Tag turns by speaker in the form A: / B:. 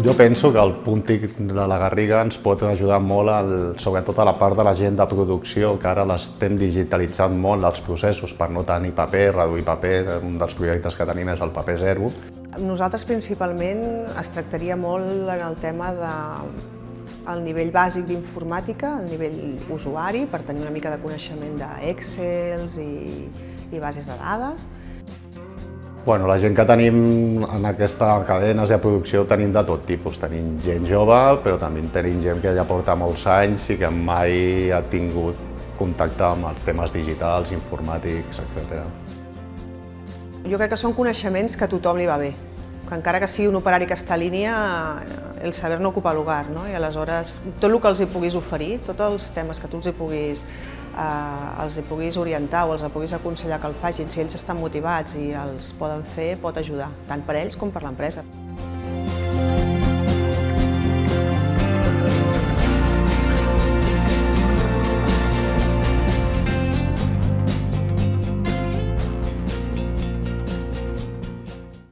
A: Jo penso que el puntic de la Garriga ens pot ajudar molt, al, sobretot a la part de la gent de producció, que ara l'estem digitalitzant molt els processos per no tenir paper, reduir paper, un dels projectes que tenim és el paper zero.
B: Nosaltres principalment es tractaria molt en el tema de el nivell bàsic d'informàtica, el nivell usuari, per tenir una mica de coneixement d'Excels i, i bases de dades,
A: Bueno, la gent que tenim en aquesta cadenes de producció tenim de tot tipus. Tenim gent jove, però també tenim gent que ja porta molts anys i que mai ha tingut contacte amb els temes digitals, informàtics, etc.
B: Jo crec que són coneixements que a tothom li va bé, encara que sigui un operari que està a línia, el saber no ocupa lugar, no? i aleshores tot el que els hi puguis oferir, tots els temes que tu els hi puguis eh, els hi puguis orientar o els hi puguis aconsellar que el facin, si ells estan motivats i els poden fer, pot ajudar, tant per ells com per l'empresa.